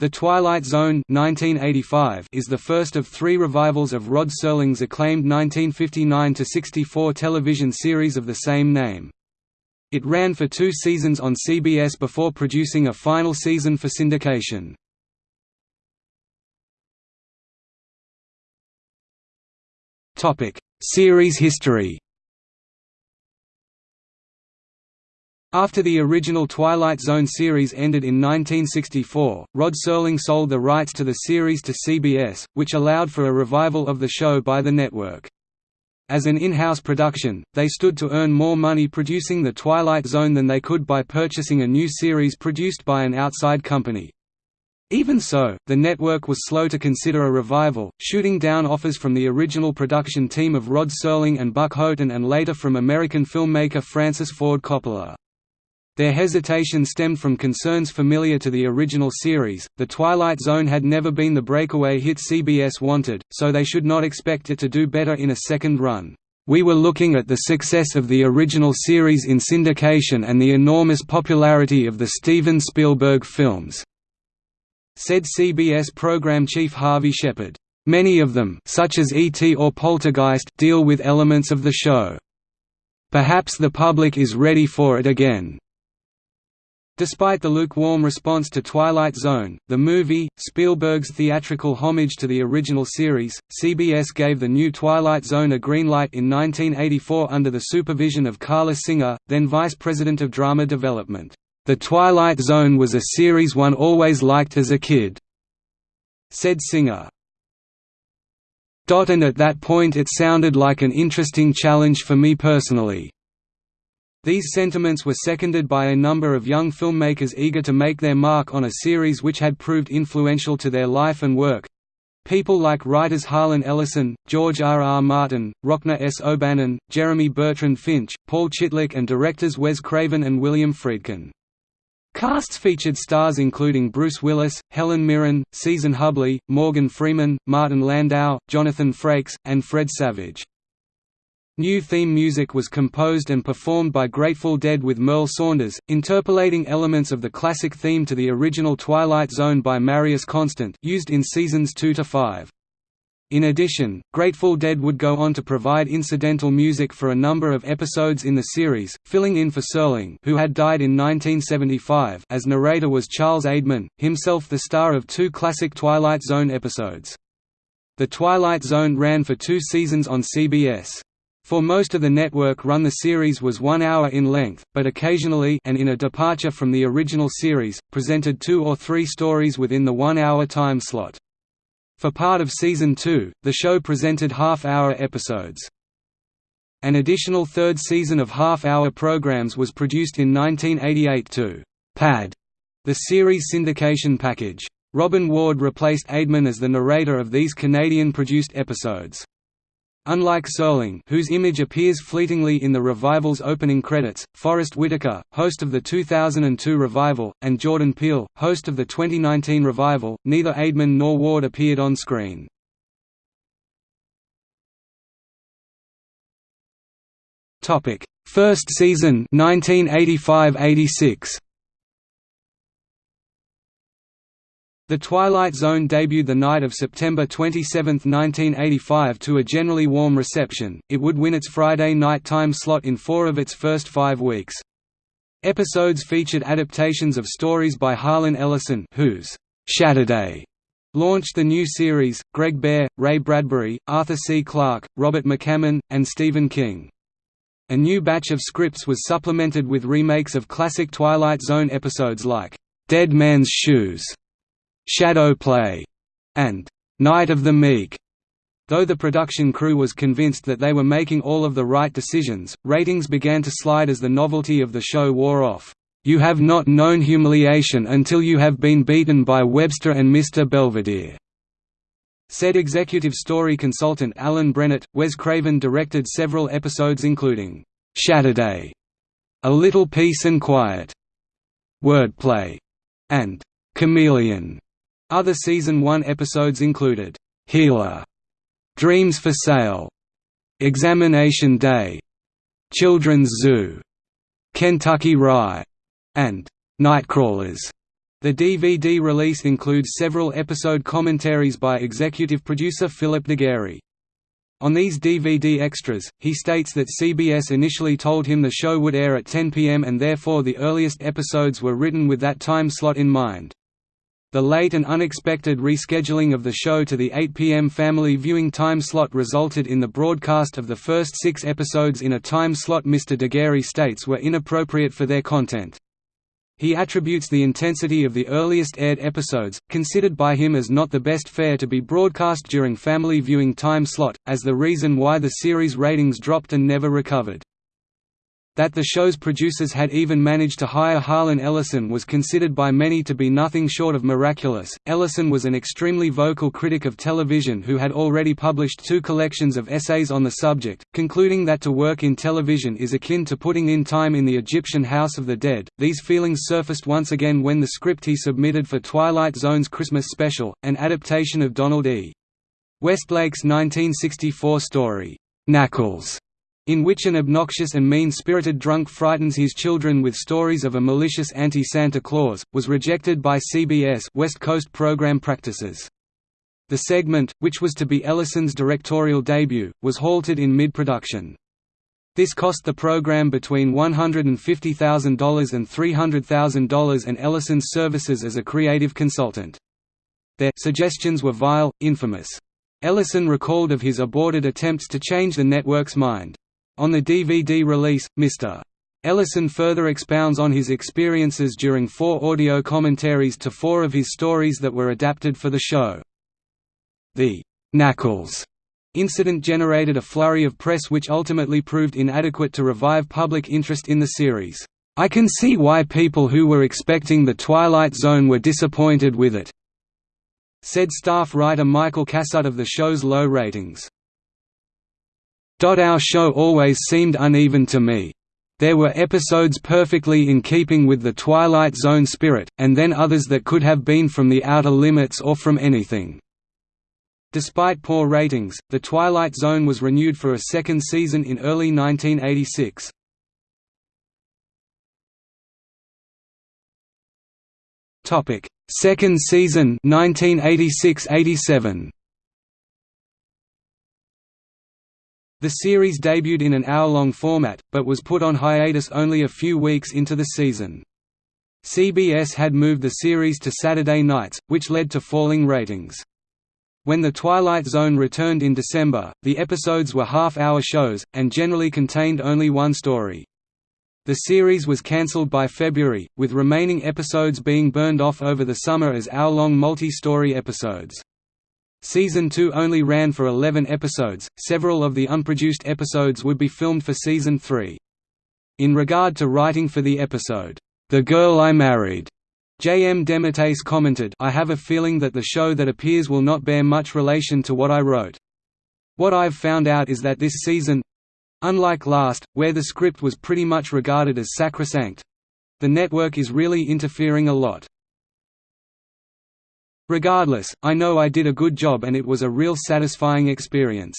The Twilight Zone 1985 is the first of three revivals of Rod Serling's acclaimed 1959–64 television series of the same name. It ran for two seasons on CBS before producing a final season for syndication. Series history After the original Twilight Zone series ended in 1964, Rod Serling sold the rights to the series to CBS, which allowed for a revival of the show by the network. As an in-house production, they stood to earn more money producing The Twilight Zone than they could by purchasing a new series produced by an outside company. Even so, the network was slow to consider a revival, shooting down offers from the original production team of Rod Serling and Buck Houghton and later from American filmmaker Francis Ford Coppola. Their hesitation stemmed from concerns familiar to the original series. The Twilight Zone had never been the breakaway hit CBS wanted, so they should not expect it to do better in a second run. We were looking at the success of the original series in syndication and the enormous popularity of the Steven Spielberg films, said CBS program chief Harvey Shephard. Many of them such as E.T. or Poltergeist deal with elements of the show. Perhaps the public is ready for it again. Despite the lukewarm response to Twilight Zone, the movie, Spielberg's theatrical homage to the original series, CBS gave the new Twilight Zone a green light in 1984 under the supervision of Carla Singer, then Vice President of Drama Development. The Twilight Zone was a series one always liked as a kid," said Singer. And at that point it sounded like an interesting challenge for me personally. These sentiments were seconded by a number of young filmmakers eager to make their mark on a series which had proved influential to their life and work. People like writers Harlan Ellison, George R. R. Martin, Rockne S. O'Bannon, Jeremy Bertrand Finch, Paul Chitlik and directors Wes Craven and William Friedkin. Casts featured stars including Bruce Willis, Helen Mirren, Season Hubley, Morgan Freeman, Martin Landau, Jonathan Frakes, and Fred Savage. New theme music was composed and performed by Grateful Dead with Merl Saunders, interpolating elements of the classic theme to the original Twilight Zone by Marius Constant used in seasons 2 to 5. In addition, Grateful Dead would go on to provide incidental music for a number of episodes in the series, filling in for Serling who had died in 1975 as narrator was Charles Aidman, himself the star of two classic Twilight Zone episodes. The Twilight Zone ran for two seasons on CBS. For most of the network run the series was one hour in length, but occasionally and in a departure from the original series, presented two or three stories within the one-hour time slot. For part of Season 2, the show presented half-hour episodes. An additional third season of half-hour programs was produced in 1988 to «pad» the series syndication package. Robin Ward replaced Aidman as the narrator of these Canadian-produced episodes. Unlike Serling whose image appears fleetingly in the revival's opening credits, Forest Whitaker, host of the 2002 revival, and Jordan Peele, host of the 2019 revival, neither Aidman nor Ward appeared on screen. First season 1985–86 The Twilight Zone debuted the night of September 27, 1985 to a generally warm reception, it would win its Friday night time slot in four of its first five weeks. Episodes featured adaptations of stories by Harlan Ellison whose «Shatterday» launched the new series, Greg Bear, Ray Bradbury, Arthur C. Clarke, Robert McCammon, and Stephen King. A new batch of scripts was supplemented with remakes of classic Twilight Zone episodes like «Dead Man's Shoes» Shadow Play, and Night of the Meek. Though the production crew was convinced that they were making all of the right decisions, ratings began to slide as the novelty of the show wore off. You have not known humiliation until you have been beaten by Webster and Mr. Belvedere. Said executive story consultant Alan Brennert, Wes Craven directed several episodes including Shatterday, A Little Peace and Quiet, Wordplay, and Chameleon. Other Season 1 episodes included, "'Healer", "'Dreams for Sale", "'Examination Day", "'Children's Zoo", "'Kentucky Rye", and "'Nightcrawlers". The DVD release includes several episode commentaries by executive producer Philip DeGuere. On these DVD extras, he states that CBS initially told him the show would air at 10 p.m. and therefore the earliest episodes were written with that time slot in mind. The late and unexpected rescheduling of the show to the 8 p.m. family viewing time slot resulted in the broadcast of the first six episodes in a time slot Mr. DeGuere states were inappropriate for their content. He attributes the intensity of the earliest aired episodes, considered by him as not the best fare to be broadcast during family viewing time slot, as the reason why the series ratings dropped and never recovered. That the show's producers had even managed to hire Harlan Ellison was considered by many to be nothing short of miraculous. Ellison was an extremely vocal critic of television who had already published two collections of essays on the subject, concluding that to work in television is akin to putting in time in the Egyptian House of the Dead. These feelings surfaced once again when the script he submitted for Twilight Zone's Christmas special, an adaptation of Donald E. Westlake's 1964 story, Knuckles in which an obnoxious and mean-spirited drunk frightens his children with stories of a malicious anti-Santa Claus, was rejected by CBS West Coast program practices. The segment, which was to be Ellison's directorial debut, was halted in mid-production. This cost the program between $150,000 and $300,000 and Ellison's services as a creative consultant. Their suggestions were vile, infamous. Ellison recalled of his aborted attempts to change the network's mind. On the DVD release, Mr. Ellison further expounds on his experiences during four audio commentaries to four of his stories that were adapted for the show. The Knuckles incident generated a flurry of press which ultimately proved inadequate to revive public interest in the series. I can see why people who were expecting The Twilight Zone were disappointed with it," said staff writer Michael Cassutt of the show's low ratings. Our show always seemed uneven to me. There were episodes perfectly in keeping with the Twilight Zone spirit, and then others that could have been from the outer limits or from anything. Despite poor ratings, The Twilight Zone was renewed for a second season in early 1986. Second season 1986–87 The series debuted in an hour-long format, but was put on hiatus only a few weeks into the season. CBS had moved the series to Saturday nights, which led to falling ratings. When The Twilight Zone returned in December, the episodes were half-hour shows, and generally contained only one story. The series was cancelled by February, with remaining episodes being burned off over the summer as hour-long multi-story episodes. Season 2 only ran for 11 episodes, several of the unproduced episodes would be filmed for Season 3. In regard to writing for the episode, The Girl I Married, J. M. DeMatteis commented I have a feeling that the show that appears will not bear much relation to what I wrote. What I've found out is that this season—unlike last, where the script was pretty much regarded as sacrosanct—the network is really interfering a lot. Regardless, I know I did a good job and it was a real satisfying experience.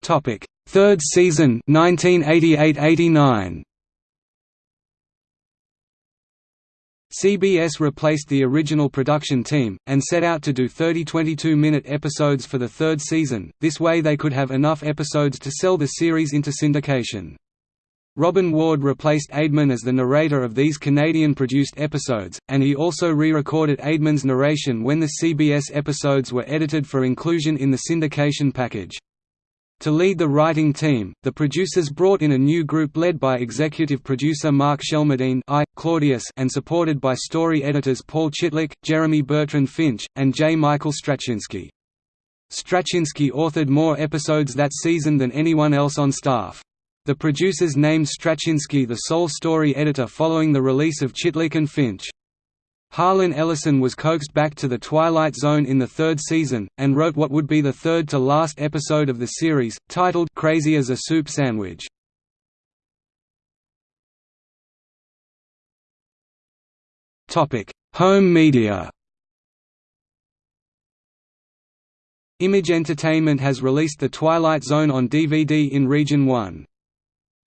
Topic: Third season 1988–89. CBS replaced the original production team, and set out to do 30 22-minute episodes for the third season, this way they could have enough episodes to sell the series into syndication. Robin Ward replaced Aidman as the narrator of these Canadian-produced episodes, and he also re-recorded Aidman's narration when the CBS episodes were edited for inclusion in the syndication package. To lead the writing team, the producers brought in a new group led by executive producer Mark Shelmerdine I, Claudius and supported by story editors Paul Chitlik, Jeremy Bertrand Finch, and J. Michael Straczynski. Straczynski authored more episodes that season than anyone else on staff. The producers named Straczynski the sole story editor following the release of Chitlik and Finch. Harlan Ellison was coaxed back to the Twilight Zone in the third season, and wrote what would be the third to last episode of the series, titled Crazy as a Soup Sandwich. Home media Image Entertainment has released The Twilight Zone on DVD in Region 1.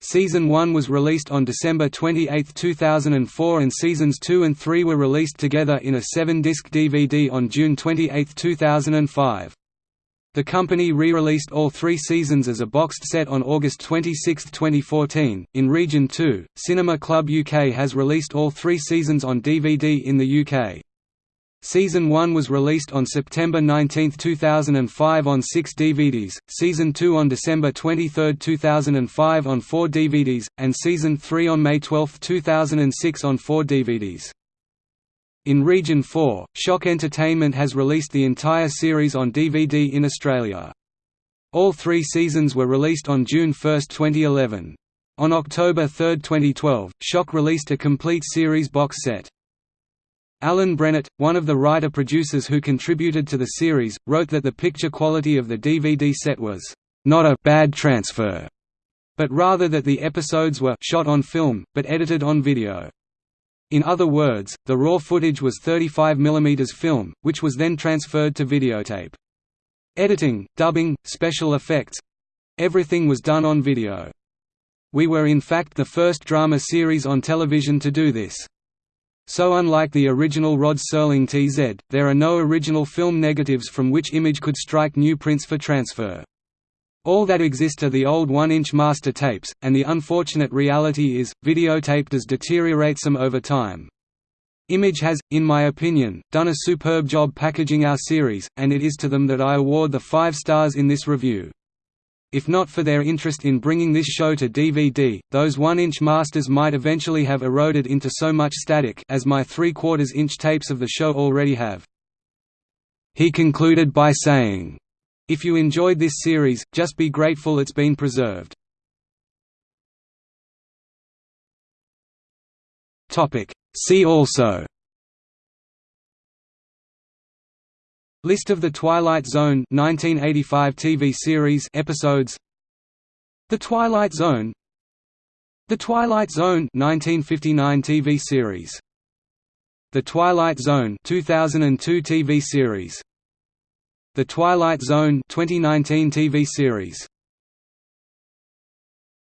Season 1 was released on December 28, 2004 and Seasons 2 and 3 were released together in a 7-disc DVD on June 28, 2005. The company re-released all three seasons as a boxed set on August 26, 2014. In Region 2, Cinema Club UK has released all three seasons on DVD in the UK. Season 1 was released on September 19, 2005 on 6 DVDs, Season 2 on December 23, 2005 on 4 DVDs, and Season 3 on May 12, 2006 on 4 DVDs. In Region 4, Shock Entertainment has released the entire series on DVD in Australia. All three seasons were released on June 1, 2011. On October 3, 2012, Shock released a complete series box set. Alan Brennert, one of the writer-producers who contributed to the series, wrote that the picture quality of the DVD set was, "...not a bad transfer", but rather that the episodes were shot on film, but edited on video. In other words, the raw footage was 35 mm film, which was then transferred to videotape. Editing, dubbing, special effects—everything was done on video. We were in fact the first drama series on television to do this. So unlike the original Rod Serling TZ, there are no original film negatives from which Image could strike new prints for transfer. All that exist are the old 1-inch master tapes, and the unfortunate reality is, videotape does deteriorate some over time. Image has, in my opinion, done a superb job packaging our series, and it is to them that I award the 5 stars in this review. If not for their interest in bringing this show to DVD, those 1-inch masters might eventually have eroded into so much static as my 3 quarters inch tapes of the show already have. He concluded by saying, if you enjoyed this series, just be grateful it's been preserved. See also List of the Twilight Zone 1985 TV series episodes. The Twilight Zone. The Twilight Zone 1959 TV series. The Twilight Zone 2002 TV series. The Twilight Zone 2019 TV series